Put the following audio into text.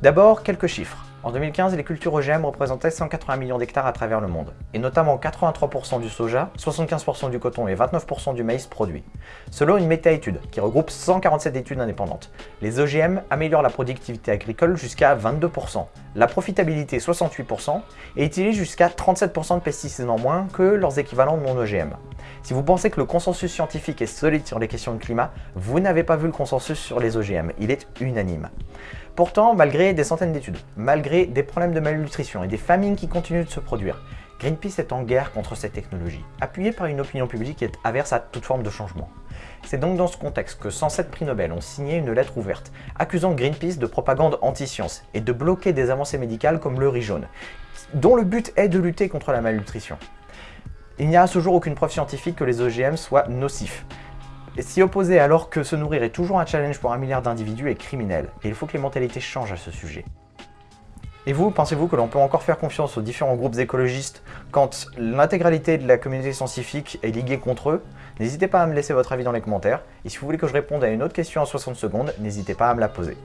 D'abord, quelques chiffres. En 2015, les cultures OGM représentaient 180 millions d'hectares à travers le monde, et notamment 83% du soja, 75% du coton et 29% du maïs produit. Selon une méta-étude qui regroupe 147 études indépendantes, les OGM améliorent la productivité agricole jusqu'à 22%, la profitabilité 68% et utilisent jusqu'à 37% de pesticides en moins que leurs équivalents non OGM. Si vous pensez que le consensus scientifique est solide sur les questions de climat, vous n'avez pas vu le consensus sur les OGM, il est unanime. Pourtant, malgré des centaines d'études, malgré des problèmes de malnutrition et des famines qui continuent de se produire, Greenpeace est en guerre contre cette technologie, appuyée par une opinion publique qui est averse à toute forme de changement. C'est donc dans ce contexte que 107 prix Nobel ont signé une lettre ouverte, accusant Greenpeace de propagande anti-science et de bloquer des avancées médicales comme le riz jaune, dont le but est de lutter contre la malnutrition. Il n'y a à ce jour aucune preuve scientifique que les OGM soient nocifs, et s'y opposer alors que se nourrir est toujours un challenge pour un milliard d'individus est criminel, et il faut que les mentalités changent à ce sujet. Et vous, pensez-vous que l'on peut encore faire confiance aux différents groupes écologistes quand l'intégralité de la communauté scientifique est liguée contre eux? N'hésitez pas à me laisser votre avis dans les commentaires, et si vous voulez que je réponde à une autre question en 60 secondes, n'hésitez pas à me la poser.